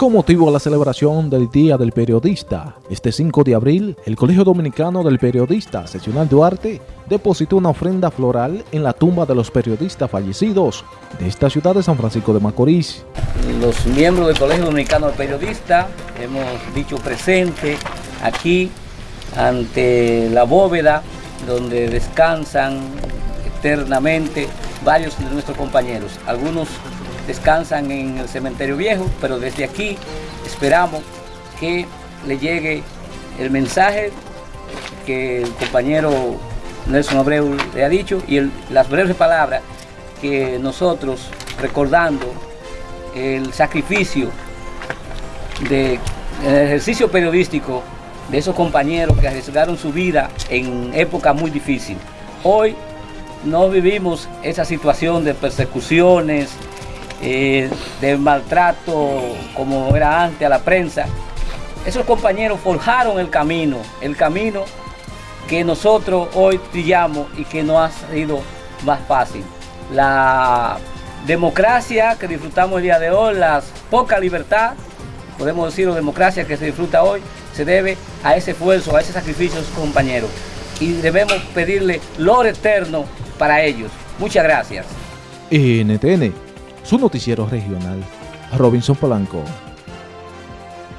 Con motivo de la celebración del Día del Periodista, este 5 de abril, el Colegio Dominicano del Periodista Seccional Duarte depositó una ofrenda floral en la tumba de los periodistas fallecidos de esta ciudad de San Francisco de Macorís. Los miembros del Colegio Dominicano del Periodista hemos dicho presente aquí ante la bóveda donde descansan eternamente varios de nuestros compañeros. Algunos descansan en el cementerio viejo, pero desde aquí esperamos que le llegue el mensaje que el compañero Nelson Abreu le ha dicho y las breves palabras que nosotros recordando el sacrificio de el ejercicio periodístico de esos compañeros que arriesgaron su vida en época muy difícil. Hoy no vivimos esa situación de persecuciones, eh, de maltrato como era antes a la prensa. Esos compañeros forjaron el camino, el camino que nosotros hoy trillamos y que no ha sido más fácil. La democracia que disfrutamos el día de hoy, la poca libertad, podemos decir democracia que se disfruta hoy, se debe a ese esfuerzo, a ese sacrificio de sus compañeros. Y debemos pedirle lo eterno para ellos. Muchas gracias. NTN su noticiero regional, Robinson Polanco.